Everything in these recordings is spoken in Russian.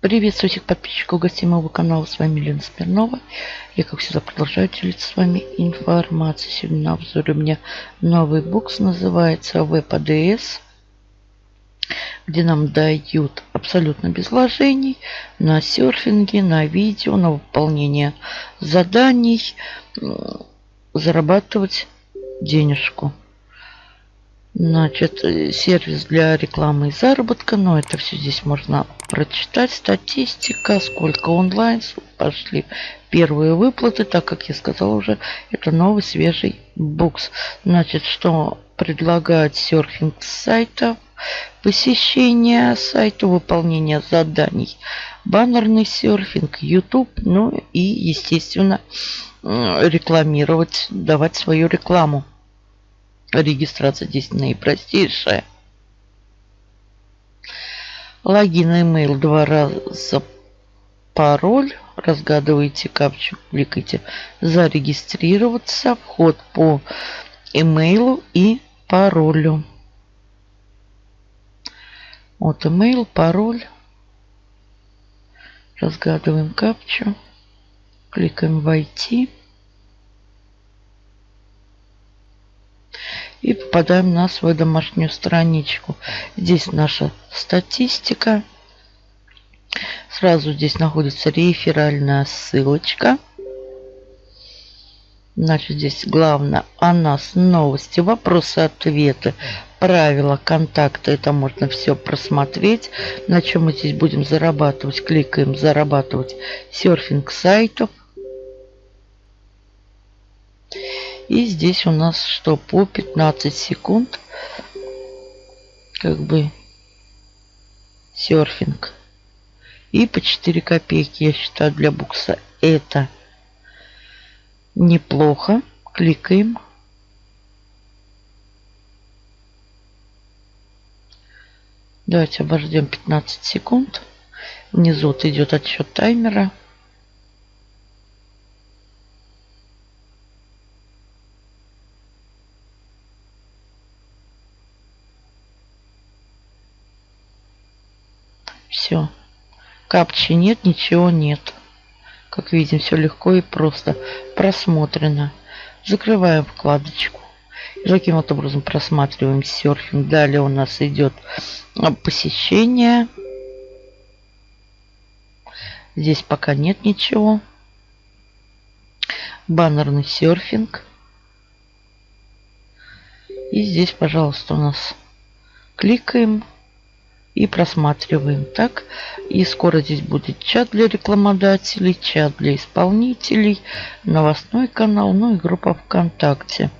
Приветствую всех подписчиков гостей канала. С вами Лена Смирнова. Я, как всегда, продолжаю делиться с вами информацией. Сегодня на обзоре у меня новый букс. Называется VPDS. Где нам дают абсолютно без вложений на серфинге, на видео, на выполнение заданий. Зарабатывать денежку. Значит, э, сервис для рекламы и заработка. Но это все здесь можно прочитать. Статистика, сколько онлайн пошли первые выплаты. Так как я сказала уже, это новый свежий букс. Значит, что предлагает серфинг сайтов, посещение сайта, выполнение заданий, баннерный серфинг, YouTube, ну и, естественно, рекламировать, давать свою рекламу. Регистрация здесь наипростейшая. Логин, имейл, два раза пароль. Разгадываете капчу, кликайте зарегистрироваться. Вход по имейлу и паролю. Вот имейл, пароль. Разгадываем капчу. Кликаем «Войти». И попадаем на свою домашнюю страничку. Здесь наша статистика. Сразу здесь находится реферальная ссылочка. Значит, здесь главное о нас новости, вопросы-ответы, правила, контакты. Это можно все просмотреть. На чем мы здесь будем зарабатывать? Кликаем «Зарабатывать серфинг сайтов». И здесь у нас что? По 15 секунд. Как бы серфинг. И по 4 копейки, я считаю, для букса это неплохо. Кликаем. Давайте обождем 15 секунд. Внизу вот идет отсчет таймера. Все. Капчи нет, ничего нет. Как видим, все легко и просто просмотрено. Закрываем вкладочку. И таким вот образом просматриваем серфинг. Далее у нас идет посещение. Здесь пока нет ничего. Баннерный серфинг. И здесь, пожалуйста, у нас кликаем и просматриваем так. И скоро здесь будет чат для рекламодателей, чат для исполнителей, новостной канал, ну и группа ВКонтакте.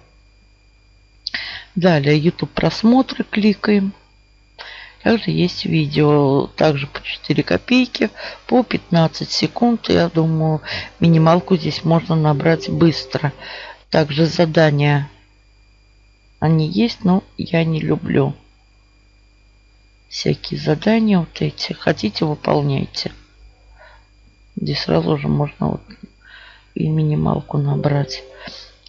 Далее YouTube просмотры кликаем. Также есть видео, также по 4 копейки, по 15 секунд. Я думаю, минималку здесь можно набрать быстро. Также задания, они есть, но я не люблю всякие задания вот эти. Хотите, выполняйте. Здесь сразу же можно вот и минималку набрать.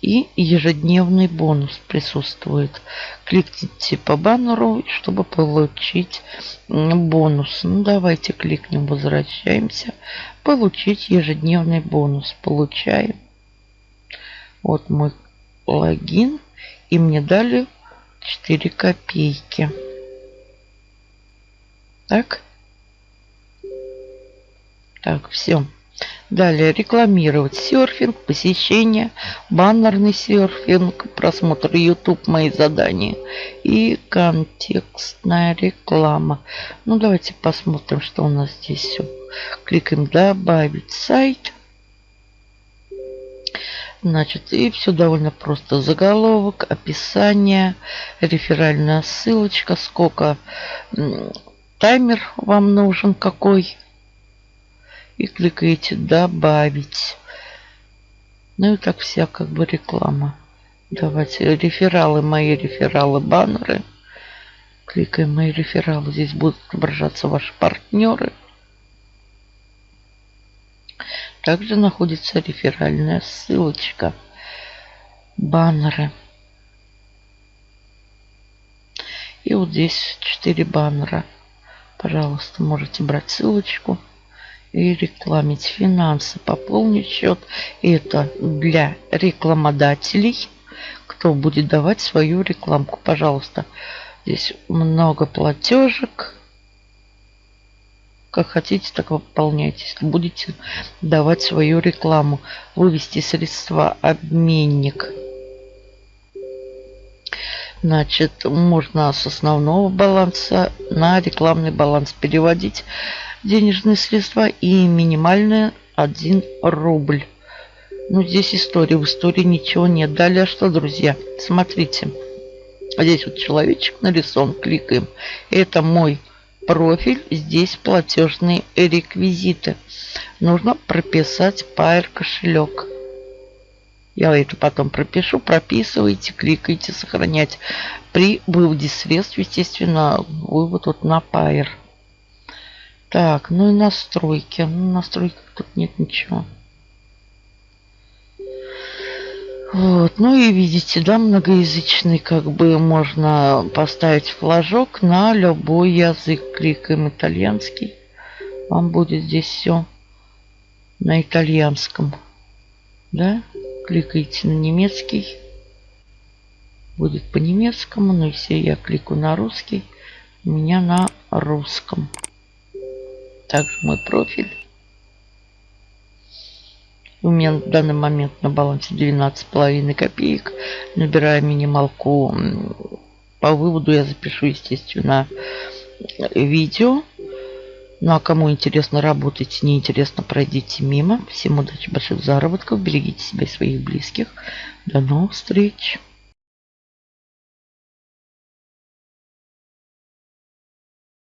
И ежедневный бонус присутствует. Кликните по баннеру, чтобы получить бонус. Ну, давайте кликнем, возвращаемся. Получить ежедневный бонус. Получаем. Вот мой логин. И мне дали 4 копейки. Так. Так, все. Далее рекламировать серфинг, посещение, баннерный серфинг, просмотр YouTube, мои задания и контекстная реклама. Ну, давайте посмотрим, что у нас здесь все. Кликаем «Добавить сайт». Значит, и все довольно просто. Заголовок, описание, реферальная ссылочка, сколько таймер вам нужен какой. И кликаете «Добавить». Ну и так вся как бы реклама. Давайте рефералы, мои рефералы, баннеры. Кликаем мои рефералы. Здесь будут отображаться ваши партнеры. Также находится реферальная ссылочка. Баннеры. И вот здесь 4 баннера. Пожалуйста, можете брать ссылочку. и рекламить финансы. Пополнить счет. Это для рекламодателей, кто будет давать свою рекламку. Пожалуйста, здесь много платежек. Как хотите, так выполняйте. Будете давать свою рекламу. Вывести средства обменник. Значит, можно с основного баланса на рекламный баланс переводить денежные средства и минимальные 1 рубль. Ну, здесь история. В истории ничего нет. Далее что, друзья? Смотрите. Здесь вот человечек нарисован. Кликаем. Это мой профиль. Здесь платежные реквизиты. Нужно прописать Pair кошелек. Я это потом пропишу. Прописывайте, кликайте, сохранять. При выводе средств, естественно, вывод вот на Pair. Так, ну и настройки. Ну, настройки тут нет ничего. Вот, ну и видите, да, многоязычный, как бы можно поставить флажок на любой язык. Кликаем итальянский. Вам будет здесь все на итальянском. Да? Кликаете на немецкий. Будет по немецкому. Ну, если я кликаю на русский, у меня на русском. Также мой профиль. У меня в данный момент на балансе 12,5 копеек. Набираю минималку. По выводу я запишу, естественно, видео. Ну а кому интересно работать, неинтересно, пройдите мимо. Всем удачи, больших заработков. Берегите себя и своих близких. До новых встреч.